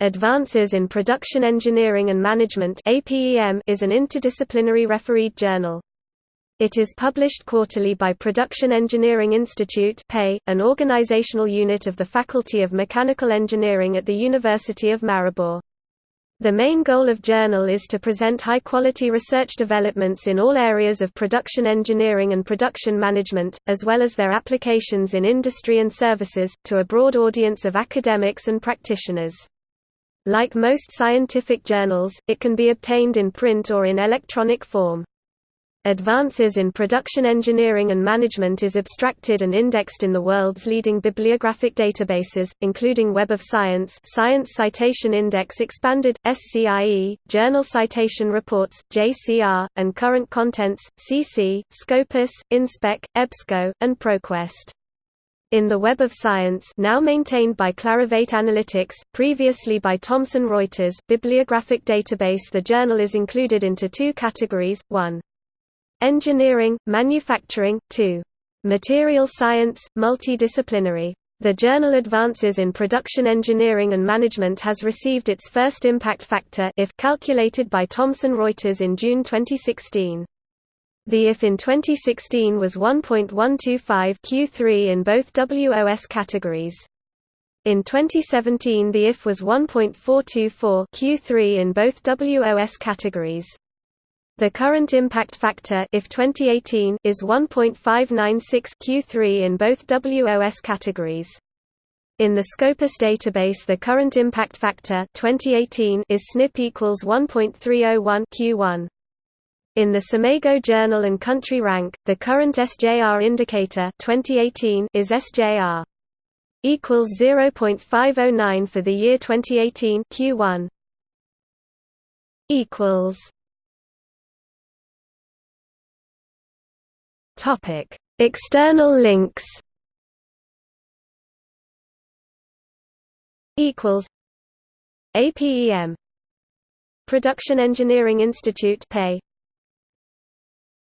Advances in Production Engineering and Management is an interdisciplinary refereed journal. It is published quarterly by Production Engineering Institute an organizational unit of the Faculty of Mechanical Engineering at the University of Maribor. The main goal of journal is to present high-quality research developments in all areas of production engineering and production management, as well as their applications in industry and services, to a broad audience of academics and practitioners. Like most scientific journals, it can be obtained in print or in electronic form. Advances in Production Engineering and Management is abstracted and indexed in the world's leading bibliographic databases, including Web of Science Science Citation Index Expanded, SCIE, Journal Citation Reports JCR, and Current Contents, CC, Scopus, InSpec, EBSCO, and ProQuest. In the Web of Science now maintained by Clarivate Analytics, previously by Thomson Reuters bibliographic database the journal is included into two categories, 1. Engineering, manufacturing, 2. Material science, multidisciplinary. The journal Advances in Production Engineering and Management has received its first impact factor if calculated by Thomson Reuters in June 2016. The IF in 2016 was 1.125 Q3 in both WOS categories. In 2017 the IF was 1.424 Q3 in both WOS categories. The current impact factor if 2018 is 1.596 Q3 in both WOS categories. In the Scopus database the current impact factor 2018 is SNP equals 1.301 Q1. In the SCImago Journal and Country Rank, the current SJR indicator 2018 is SJR equals 0.509 for the year 2018 Q1 equals Topic External links equals APEM Production Engineering Institute pay